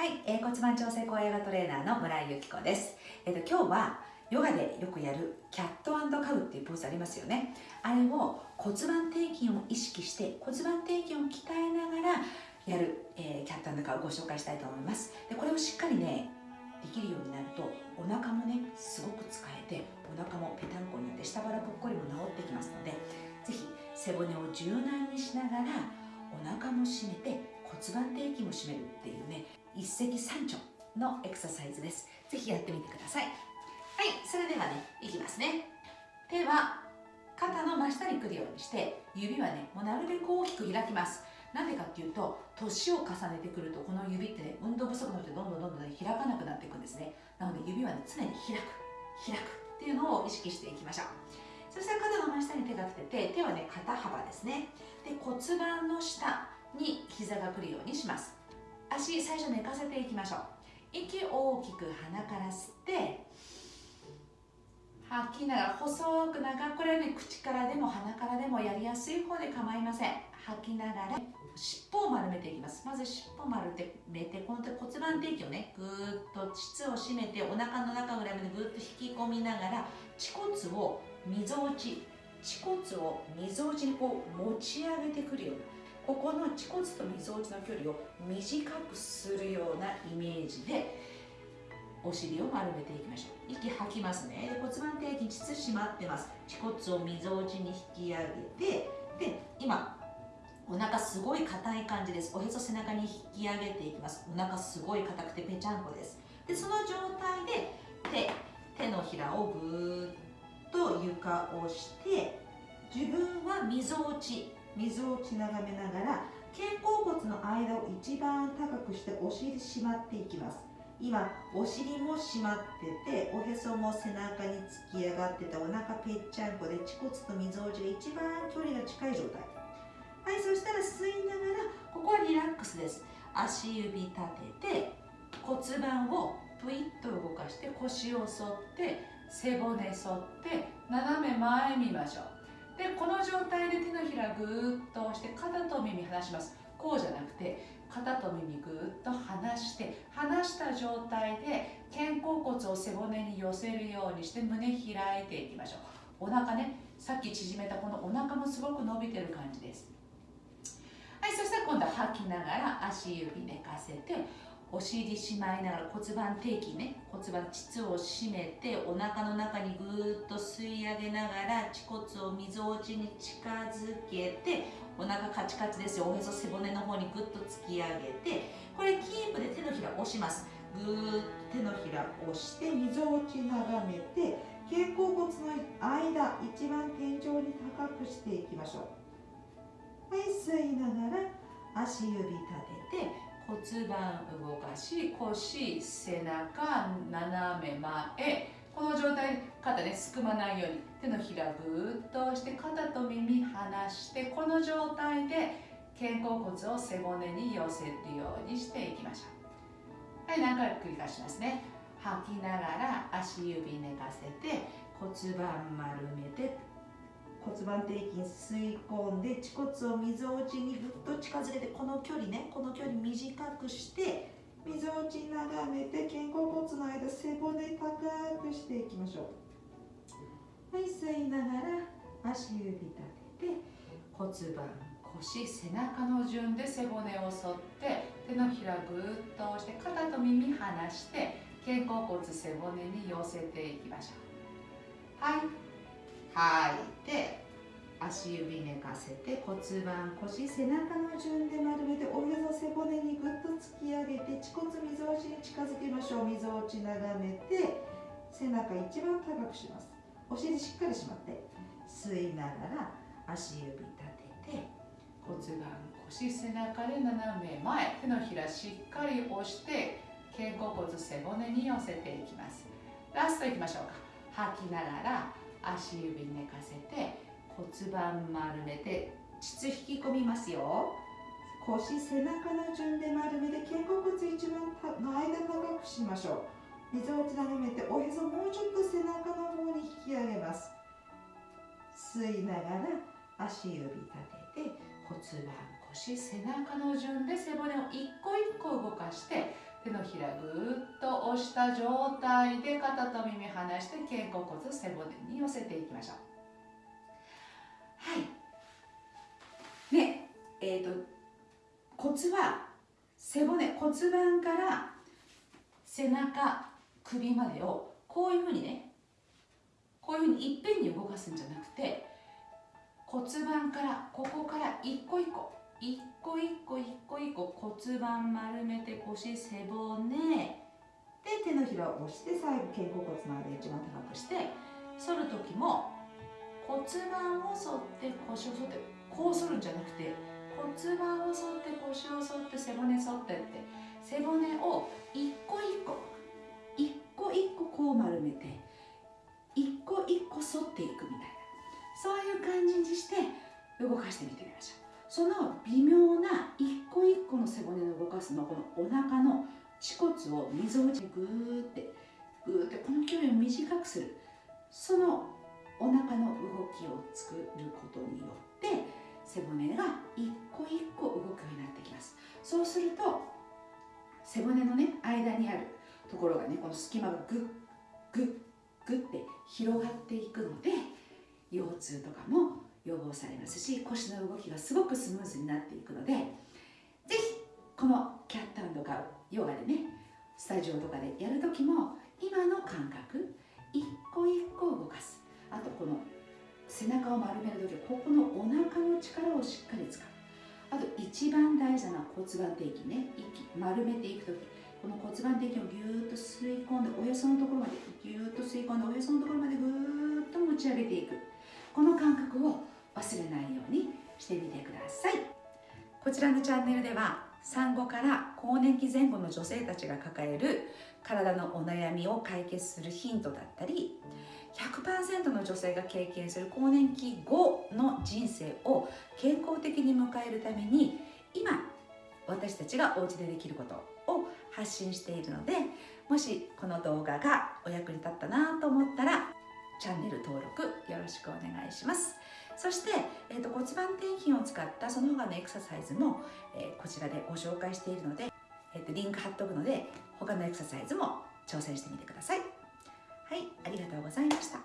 はい、えー、骨盤調整高ヨガトレーナーの村井由紀子です。え、ー、と今日はヨガでよくやるキャットカウっていうポーズありますよね。あれを骨盤底筋を意識して骨盤底筋を鍛えながらやる、えー、キャットカウをご紹介したいと思います。でこれをしっかりねできるようになるとお腹もねすごく使えてお腹もぺたんこになって下腹ぽっこりも治ってきますのでぜひ背骨を柔軟にしながらお腹も締めて骨盤石三鳥のエクササイズです。ぜひやってみてください。はいそれではねいきますね。手は肩の真下に来るようにして指はねもうなるべく大きく開きます。なんでかっていうと年を重ねてくるとこの指ってね運動不足の人どんどんどんどん、ね、開かなくなっていくんですね。なので指はね常に開く。開く。っていうのを意識していきましょう。そしたら肩の真下に手がつけて手はね肩幅ですね。で骨盤の下に膝が来るようにします。足最初寝かせていきましょう。息大きく鼻から吸って吐きながら細く長くこれはね口からでも鼻からでもやりやすい方で構いません。吐きながら尻尾を丸めていきます。まず尻尾丸めてこの骨盤底筋をねぐーっと膣を締めてお腹の中ぐらいまでぐーっと引き込みながら恥骨をみぞおち恥骨をみぞおちにこう持ち上げてくるようなここの恥骨とみぞおちの距離を短くするようなイメージでお尻を丸めていきましょう。息吐きますね。骨盤底筋膣締まってます。恥骨をみぞおちに引き上げてで今お腹すごい硬い感じです。おへそ背中に引き上げていきます。お腹すごい硬くてぺちゃんこです。でその状態で手手のひらをぐーっと床をして自分はみぞおち水をち眺めながら肩甲骨の間を一番高くしてお尻締まっていきます。今お尻も締まってておへそも背中に突き上がってたお腹ぺっちゃんこで恥骨とみぞおちが一番距離が近い状態。はいそしたら吸いながらここはリラックスです。足指立てて骨盤をぷいっと動かして腰を反って背骨反って斜め前見ましょう。でこの状態で手のひらぐーっと押して肩と耳離します。こうじゃなくて肩と耳ぐーっと離して離した状態で肩甲骨を背骨に寄せるようにして胸開いていきましょう。お腹ねさっき縮めたこのお腹もすごく伸びてる感じです。はいそしたら今度は吐きながら足指寝かせてお尻しまいながら骨盤底筋ね骨盤膣を締めてお腹の中にぐーっと吸い上げながら恥骨をみぞおちに近づけてお腹カチカチですよ。おへそ背骨の方にぐっと突き上げてこれキープで手のひら押します。ぐーっと手のひら押してみぞおち眺めて肩甲骨の間一番天井に高くしていきましょう。はい吸いながら足指立てて骨盤動かし腰背中斜め前。この状態肩ねすくまないように手のひらぐーっと押して肩と耳離してこの状態で肩甲骨を背骨に寄せるようにしていきましょう。はい何回繰り返しますね。吐きながら足指寝かせて骨盤丸めて骨盤底筋吸い込んで恥骨をみぞおちにぐっと近づけてこの距離ねこの距離短くしてみぞおち眺めて肩甲骨の間背骨高くしていきましょう。はい吸いながら足指立てて骨盤腰背中の順で背骨を反って手のひらぐーっと押して肩と耳離して肩甲骨背骨に寄せていきましょう。はい吐いて足指寝かせて骨盤腰背中の順で丸めておへそ背骨にぐっと突き上げて恥骨みぞおちに近づけましょう。みぞおち眺めて背中一番高くします。お尻しっかりしまって吸いながら足指立てて骨盤腰背中で斜め前手のひらしっかり押して肩甲骨背骨に寄せていきます。ラストいきましょうか。吐きながら足指寝かせて骨盤丸めて膣引き込みますよ。腰背中の順で丸めて肩甲骨一番の間高くしましょう。溝落ち眺めておへそもうちょっと背中の方に引き上げます。吸いながら足指立てて骨盤腰背中の順で背骨を一個一個動かして手のひらぐーっと押した状態で肩と耳離して肩甲骨背骨に寄せていきましょう。はい。ねえっ、ー、とコツは背骨骨盤から背中首までをこういうふうにねこういうふうにいっぺんに動かすんじゃなくて骨盤からここから一個一個一個一個一個一個骨盤丸めて腰背骨で手のひらを押して最後肩甲骨まで一番高くして反る時も骨盤を反って腰を反ってこう反るんじゃなくて骨盤を反って腰を反って背骨反ってって背骨を一個一個一個一個こう丸めて一個一個反っていくみたいな。そういう感じにして動かしてみてみましょうその微妙な一個一個の背骨を動かすのこのお腹の恥骨をみぞおちにグーってグーってこの距離を短くする。そのお腹の動きを作ることによって背骨が一個一個動くようになってきます。そうすると背骨のね間にあるところがねこの隙間がグッグッグッて広がっていくので腰痛とかも予防されますし腰の動きがすごくスムーズになっていくのでぜひこのキャットカウヨガでねスタジオとかでやる時も今の感覚一個一個動かす。あとこの背中を丸める時ここのお腹の力をしっかり使う。あと一番大事な骨盤底筋ね。息丸めていく時。この骨盤底筋をぎゅーっと吸い込んでおへそのところまでぎゅーっと吸い込んでおへそのところまでぐーっと持ち上げていく。この感覚を忘れないようにしてみてください。こちらのチャンネルでは産後から更年期前後の女性たちが抱える体のお悩みを解決するヒントだったり100%の女性が経験する更年期後の人生を健康的に迎えるために今私たちがお家でできることを発信しているのでもしこの動画がお役に立ったなと思ったらチャンネル登録よろしくお願いします。そして、えーと、骨盤底筋を使ったその他のエクササイズも、えー、こちらでご紹介しているので、えーとリンク貼っとくので他のエクササイズも挑戦してみてください。はいありがとうございました。